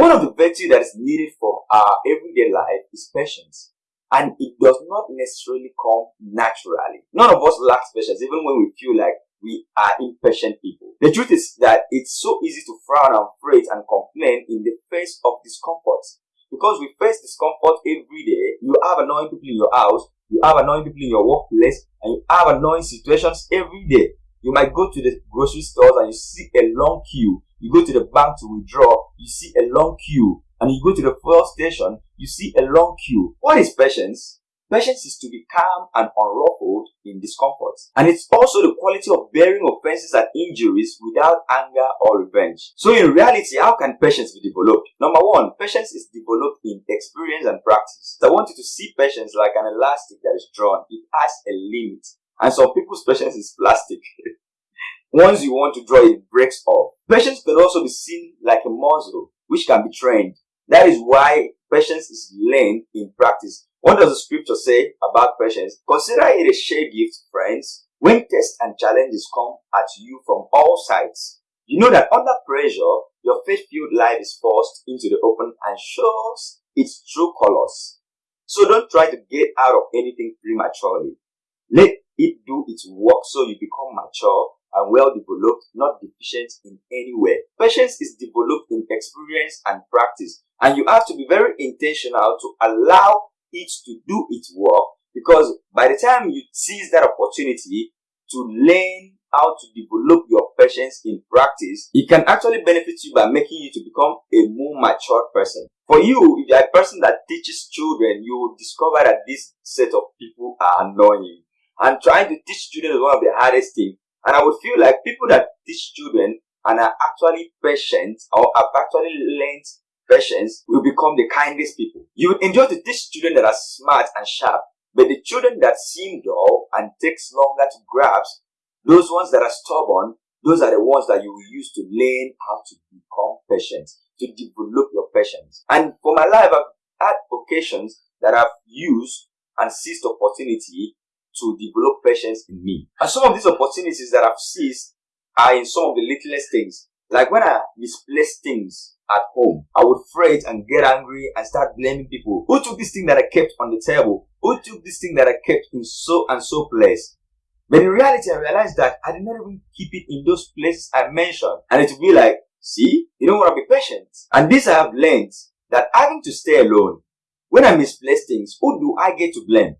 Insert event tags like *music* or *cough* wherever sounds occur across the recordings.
One of the virtues that is needed for our everyday life is patience. And it does not necessarily come naturally. None of us lacks patience, even when we feel like we are impatient people. The truth is that it's so easy to frown and fret and complain in the face of discomfort. Because we face discomfort every day, you have annoying people in your house, you have annoying people in your workplace, and you have annoying situations every day. You might go to the grocery stores and you see a long queue. You go to the bank to withdraw, you see a long queue. And you go to the fuel station, you see a long queue. What is patience? Patience is to be calm and unruffled in discomfort. And it's also the quality of bearing offenses and injuries without anger or revenge. So in reality, how can patience be developed? Number one, patience is developed in experience and practice. So I want you to see patience like an elastic that is drawn. It has a limit. And some people's patience is plastic. *laughs* Once you want to draw, it breaks off. Patience can also be seen like a muscle, which can be trained. That is why patience is learned in practice what does the scripture say about patience? Consider it a shared gift, friends, when tests and challenges come at you from all sides. You know that under pressure, your faith-filled life is forced into the open and shows its true colors. So don't try to get out of anything prematurely. Let it do its work so you become mature and well developed, not deficient in any way. Patience is developed in experience and practice, and you have to be very intentional to allow it to do its work because by the time you seize that opportunity to learn how to develop your patience in practice, it can actually benefit you by making you to become a more mature person. For you, if you're a person that teaches children, you will discover that this set of people are annoying. And trying to teach children is one of the hardest things. And I would feel like people that teach children and are actually patient or have actually learned patience will become the kindest people. You would enjoy to teach children that are smart and sharp, but the children that seem dull and takes longer to grasp, those ones that are stubborn, those are the ones that you will use to learn how to become patient, to develop your patience. And for my life, I've had occasions that I've used and seized opportunity to develop patience in me. And some of these opportunities that I've seized are in some of the littlest things. Like when I misplace things at home, I would fret and get angry and start blaming people. Who took this thing that I kept on the table? Who took this thing that I kept in so and so place? But in reality, I realized that I did not even keep it in those places I mentioned. And it would be like, see, you don't want to be patient. And this I have learned that having to stay alone, when I misplace things, who do I get to blame?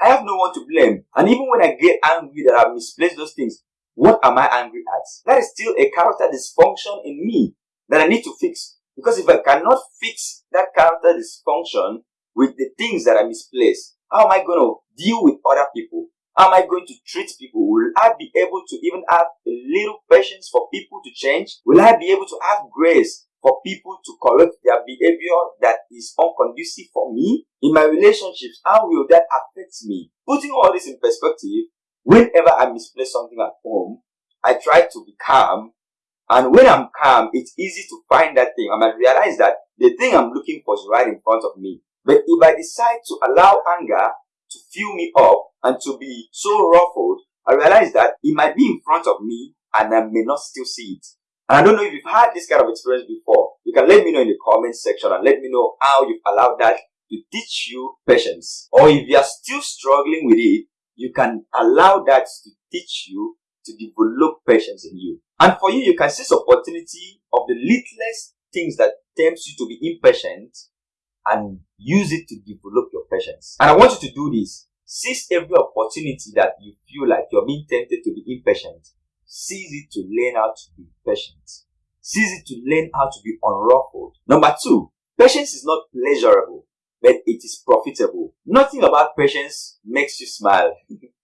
I have no one to blame. And even when I get angry that I've misplaced those things, what am I angry at? That is still a character dysfunction in me that I need to fix. Because if I cannot fix that character dysfunction with the things that I misplaced, how am I going to deal with other people? How am I going to treat people? Will I be able to even have a little patience for people to change? Will I be able to have grace for people to correct their behavior that is unconducive for me? In my relationships, how will that affect me? Putting all this in perspective, whenever I misplace something at home, I try to be calm and when I'm calm, it's easy to find that thing. I might realize that the thing I'm looking for is right in front of me. But if I decide to allow anger to fill me up and to be so ruffled, I realize that it might be in front of me and I may not still see it. And I don't know if you've had this kind of experience before. You can let me know in the comment section and let me know how you've allowed that to teach you patience. Or if you are still struggling with it, you can allow that to teach you to develop patience in you. And for you, you can seize opportunity of the littlest things that tempts you to be impatient and use it to develop your patience. And I want you to do this. Seize every opportunity that you feel like you're being tempted to be impatient. Seize it to learn how to be patient. Seize it to learn how to be unruffled. Number two, patience is not pleasurable, but it is profitable. Nothing about patience makes you smile.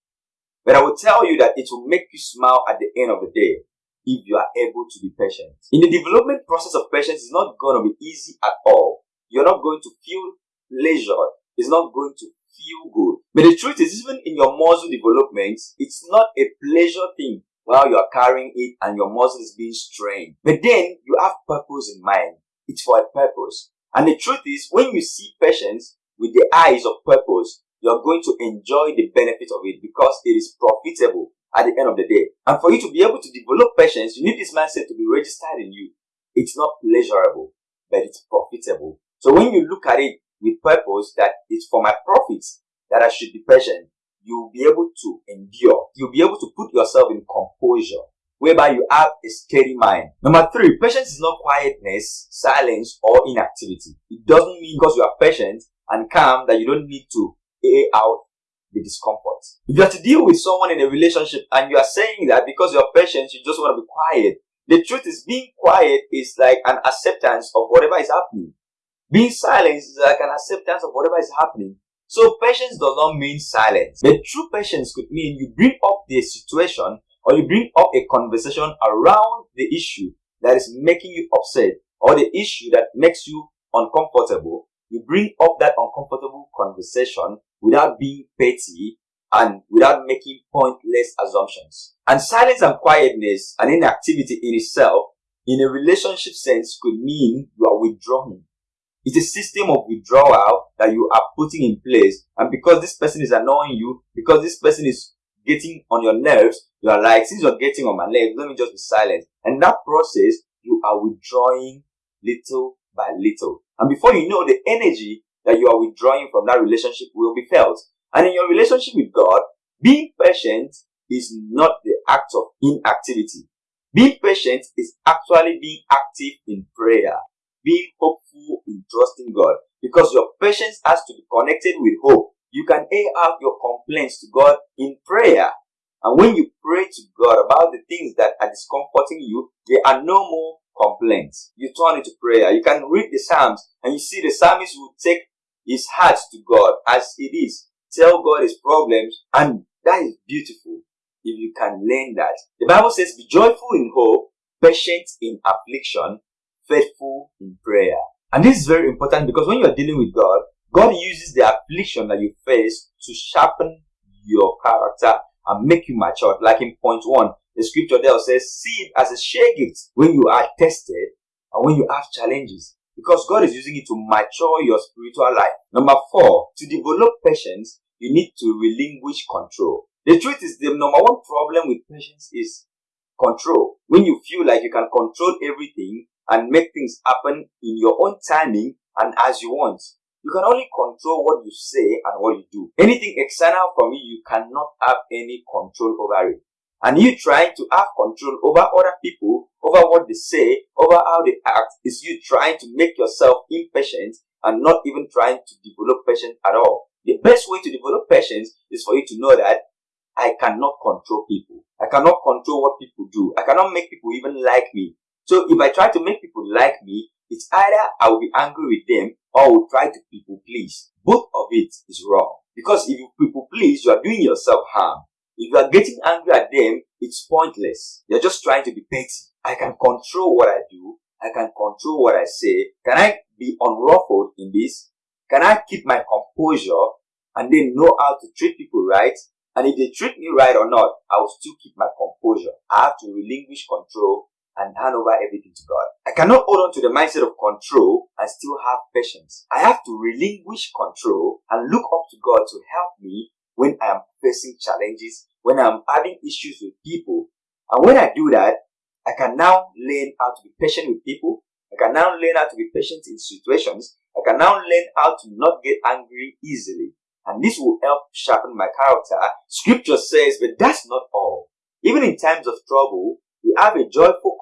*laughs* but I will tell you that it will make you smile at the end of the day if you are able to be patient. In the development process of patience, it's not going to be easy at all. You're not going to feel pleasure. It's not going to feel good. But the truth is, even in your muscle development, it's not a pleasure thing while you are carrying it and your muscle is being strained. But then you have purpose in mind. It's for a purpose. And the truth is, when you see patience with the eyes of purpose, you're going to enjoy the benefit of it because it is profitable at the end of the day. And for you to be able to develop patience, you need this mindset to be registered in you. It's not pleasurable, but it's profitable. So when you look at it with purpose that it's for my profits that I should be patient, you'll be able to endure. You'll be able to put yourself in composure whereby you have a steady mind. Number three, patience is not quietness, silence, or inactivity. It doesn't mean because you are patient and calm that you don't need to air out the discomfort. If you have to deal with someone in a relationship and you are saying that because you're patient, you just want to be quiet, the truth is being quiet is like an acceptance of whatever is happening. Being silent is like an acceptance of whatever is happening. So patience does not mean silence. The true patience could mean you bring up the situation or you bring up a conversation around the issue that is making you upset or the issue that makes you uncomfortable, you bring up that uncomfortable conversation without being petty and without making pointless assumptions. And silence and quietness and inactivity in itself, in a relationship sense, could mean you are withdrawing. It's a system of withdrawal that you are putting in place. And because this person is annoying you, because this person is getting on your nerves, you are like, since you're getting on my nerves, let me just be silent. And that process, you are withdrawing little by little. And before you know, the energy that you are withdrawing from that relationship will be felt. And in your relationship with God, being patient is not the act of inactivity. Being patient is actually being active in prayer, being hopeful in trusting God. Because your patience has to be connected with hope. You can air out your complaints to God in prayer. And when you pray to God about the things that are discomforting you, there are no more complaints. You turn into prayer. You can read the Psalms and you see the psalmist will take his heart to God as it is. Tell God his problems and that is beautiful if you can learn that. The Bible says, be joyful in hope, patient in affliction, faithful in prayer. And this is very important because when you are dealing with God, God uses the affliction that you face to sharpen your character and make you mature. Like in point one, the scripture there says, see it as a share gift when you are tested and when you have challenges. Because God is using it to mature your spiritual life. Number four, to develop patience, you need to relinquish control. The truth is the number one problem with patience is control. When you feel like you can control everything and make things happen in your own timing and as you want. You can only control what you say and what you do. Anything external from you, you cannot have any control over it. And you trying to have control over other people, over what they say, over how they act, is you trying to make yourself impatient and not even trying to develop patience at all. The best way to develop patience is for you to know that I cannot control people. I cannot control what people do. I cannot make people even like me. So if I try to make people like me, it's either I will be angry with them or I will try to people please. Both of it is wrong. Because if you people please, you are doing yourself harm. If you are getting angry at them, it's pointless. You're just trying to be petty. I can control what I do. I can control what I say. Can I be unruffled in this? Can I keep my composure and then know how to treat people right? And if they treat me right or not, I will still keep my composure. I have to relinquish control and hand over everything to God. I cannot hold on to the mindset of control and still have patience. I have to relinquish control and look up to God to help me when I am facing challenges, when I'm having issues with people. And when I do that, I can now learn how to be patient with people. I can now learn how to be patient in situations. I can now learn how to not get angry easily. And this will help sharpen my character. Scripture says, but that's not all. Even in times of trouble, we have a joyful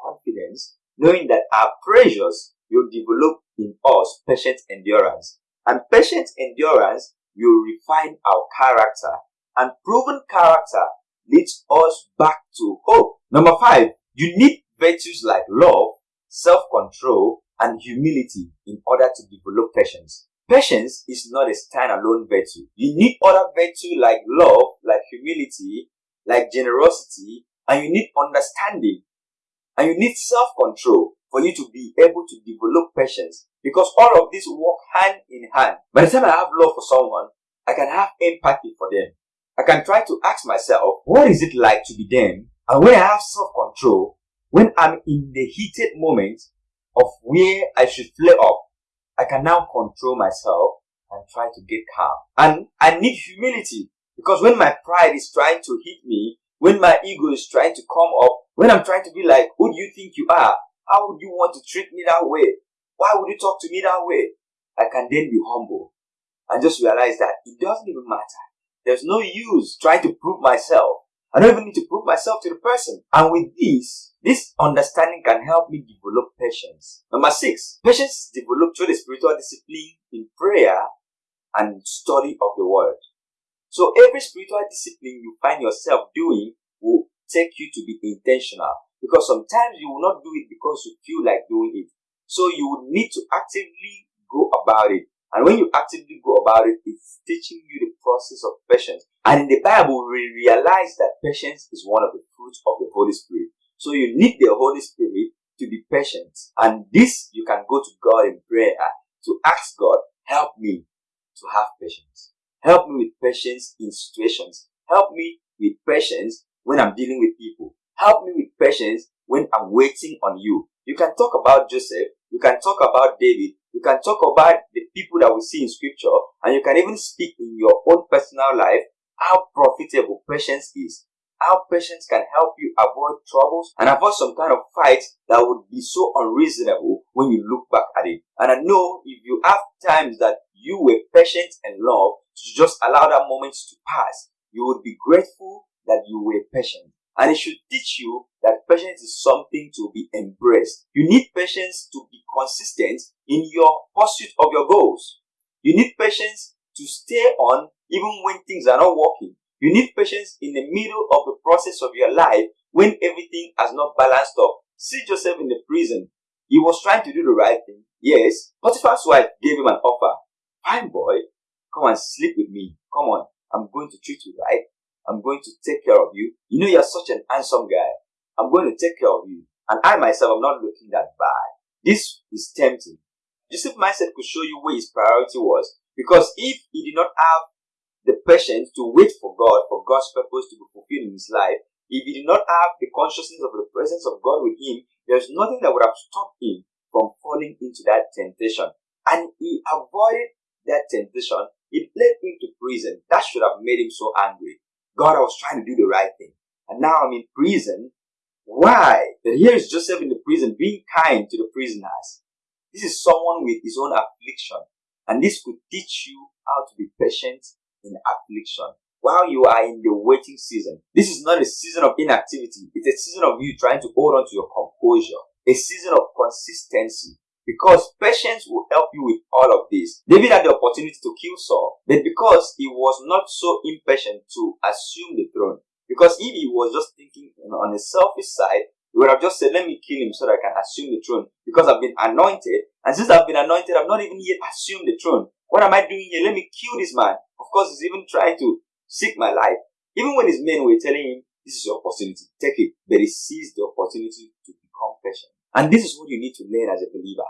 confidence knowing that our pressures will develop in us patient endurance. And patient endurance will refine our character. And proven character leads us back to hope. Number five, you need virtues like love, self-control, and humility in order to develop patience. Patience is not a standalone virtue. You need other virtues like love, like humility, like generosity, and you need understanding and you need self-control for you to be able to develop patience because all of this work hand in hand. By the time I have love for someone, I can have empathy for them. I can try to ask myself, what is it like to be them? And when I have self-control, when I'm in the heated moment of where I should flare up, I can now control myself and try to get calm. And I need humility because when my pride is trying to hit me, when my ego is trying to come up, when I'm trying to be like, who do you think you are? How would you want to treat me that way? Why would you talk to me that way? I can then be humble and just realize that it doesn't even matter. There's no use trying to prove myself. I don't even need to prove myself to the person. And with this, this understanding can help me develop patience. Number six, patience is developed through the spiritual discipline in prayer and study of the word. So every spiritual discipline you find yourself doing will take you to be intentional because sometimes you will not do it because you feel like doing it. So you would need to actively go about it. And when you actively go about it, it's teaching you the process of patience. And in the Bible, we realize that patience is one of the fruits of the Holy Spirit. So you need the Holy Spirit to be patient. And this, you can go to God in prayer to ask God, help me to have patience. Help me with patience in situations. Help me with patience when I'm dealing with people. Help me with patience when I'm waiting on you. You can talk about Joseph. You can talk about David. You can talk about the people that we see in scripture and you can even speak in your own personal life how profitable patience is. How patience can help you avoid troubles and avoid some kind of fight that would be so unreasonable when you look back at it. And I know if you have times that you were patient and love to just allow that moment to pass, you would be grateful that you were patient. And it should teach you that patience is something to be embraced. You need patience to be consistent in your pursuit of your goals. You need patience to stay on even when things are not working. You need patience in the middle of the process of your life when everything has not balanced up. See Joseph in the prison. He was trying to do the right thing. Yes, Potiphar's wife gave him an offer. Fine boy, come and sleep with me. Come on, I'm going to treat you right. I'm going to take care of you. You know you're such an handsome guy. I'm going to take care of you. And I myself am not looking that bad. This is tempting. Joseph mindset could show you where his priority was. Because if he did not have the patience to wait for God, for God's purpose to be fulfilled in his life, if he did not have the consciousness of the presence of God with him, there's nothing that would have stopped him from falling into that temptation. And he avoided that temptation. It led him to prison. That should have made him so angry. God, I was trying to do the right thing. And now I'm in prison. Why? But here is Joseph in the prison being kind to the prisoners. This is someone with his own affliction. And this could teach you how to be patient in affliction while you are in the waiting season. This is not a season of inactivity. It's a season of you trying to hold on to your composure. A season of consistency. Because patience will help you with all of this. David had the opportunity to kill Saul, but because he was not so impatient to assume the throne, because if he was just thinking on a selfish side, he would have just said, let me kill him so that I can assume the throne because I've been anointed. And since I've been anointed, I've not even yet assumed the throne. What am I doing here? Let me kill this man. Of course, he's even trying to seek my life. Even when his men were telling him, this is your opportunity, take it. But he seized the opportunity to become patient. And this is what you need to learn as a believer.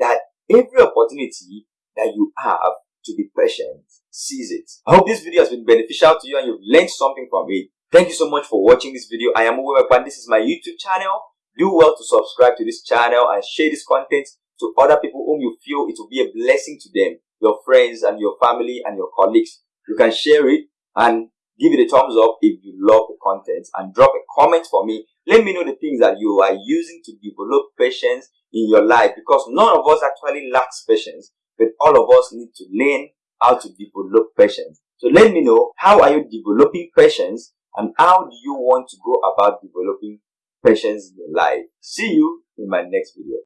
That every opportunity that you have to be patient, seize it. I hope this video has been beneficial to you and you've learned something from it. Thank you so much for watching this video. I am and this is my YouTube channel. Do well to subscribe to this channel and share this content to other people whom you feel it will be a blessing to them, your friends and your family and your colleagues. You can share it and give it a thumbs up if you love the content and drop a comment for me. Let me know the things that you are using to develop patience in your life because none of us actually lacks patience, but all of us need to learn how to develop patience. So let me know how are you developing patience and how do you want to go about developing patience in your life. See you in my next video.